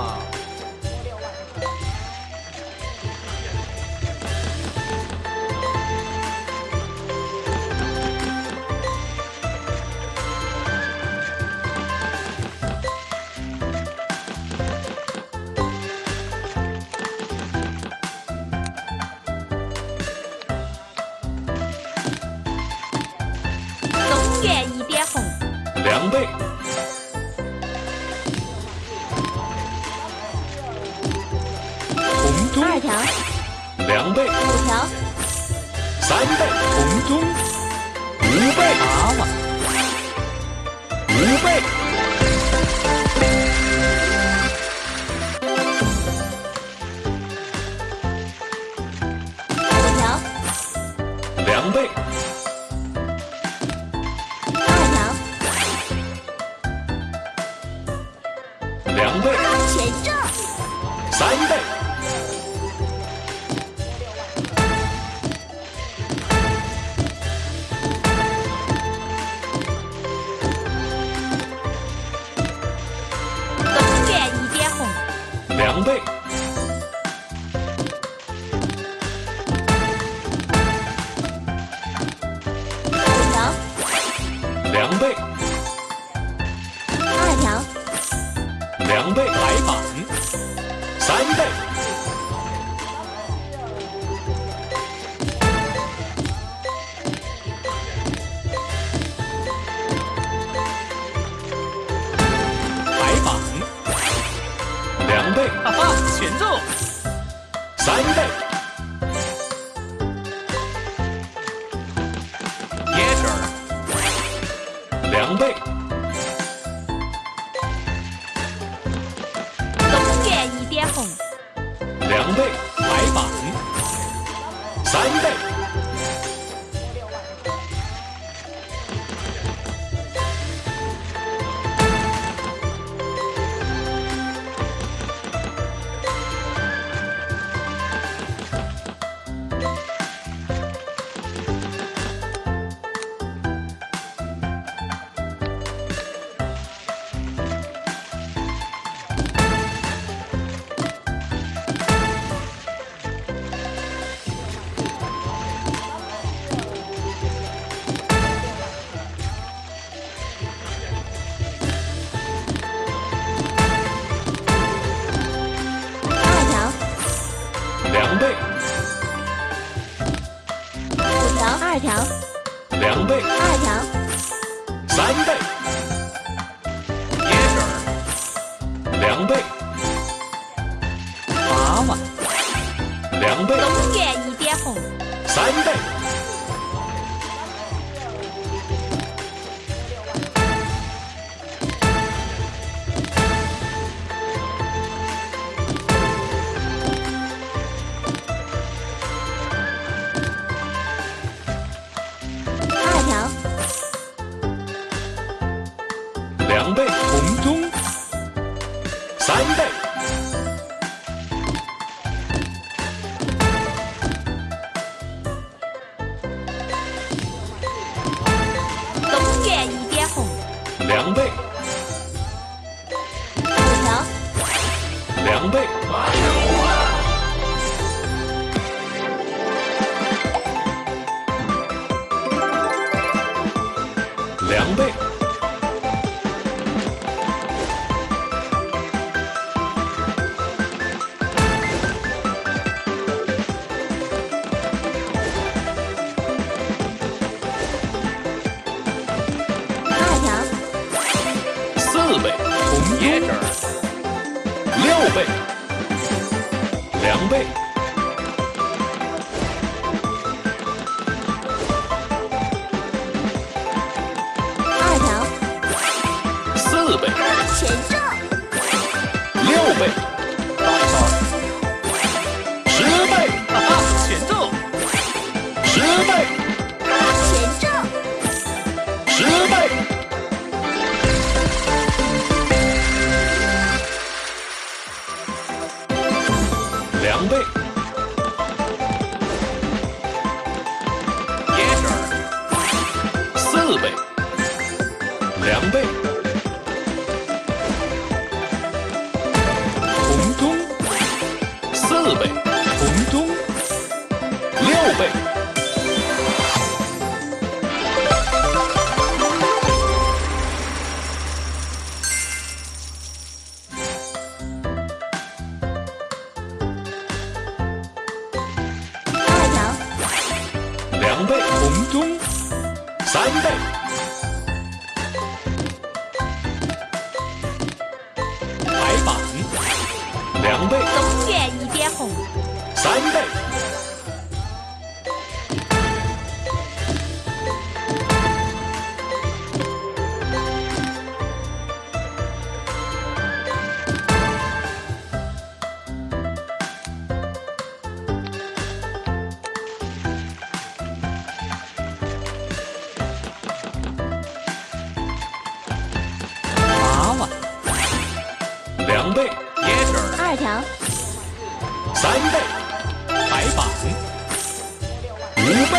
好歹让我吃一个嘛！东园一点红，两倍，条，两倍，五条，三倍，红中。五倍，娃娃，五倍，五条，两倍，两倍，五条，两倍，二条，两倍，白板，三倍，两倍，东园一点红，两倍，白板，三倍，倍，二条，三倍，椰汁儿，两倍，娃娃，两倍，东园一点红，三倍，两倍，五条，两倍，两倍，两倍，二条，四倍，前四倍，两倍，红中四倍，红中六倍，二条，两倍。红中。三倍，白板，两倍，一点红，三倍，两倍，椰汁儿，二条，三倍，白板，五倍，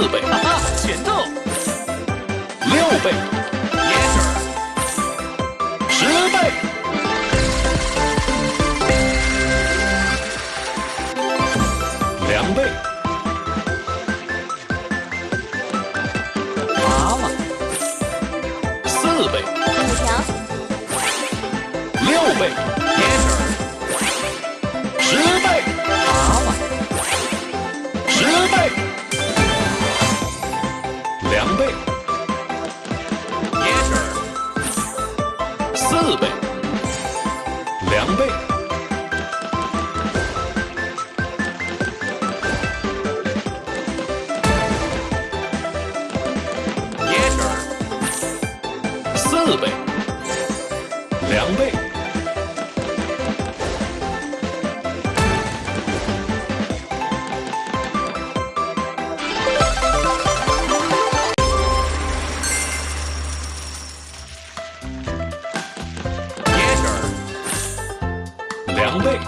四倍，哈哈，全中，六倍，十倍，两倍，娃娃，四倍，五条，六倍，倍，椰汁儿，四倍，两倍，椰汁儿，四倍，两倍，两倍，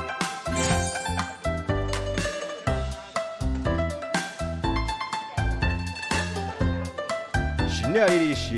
新来的蟹，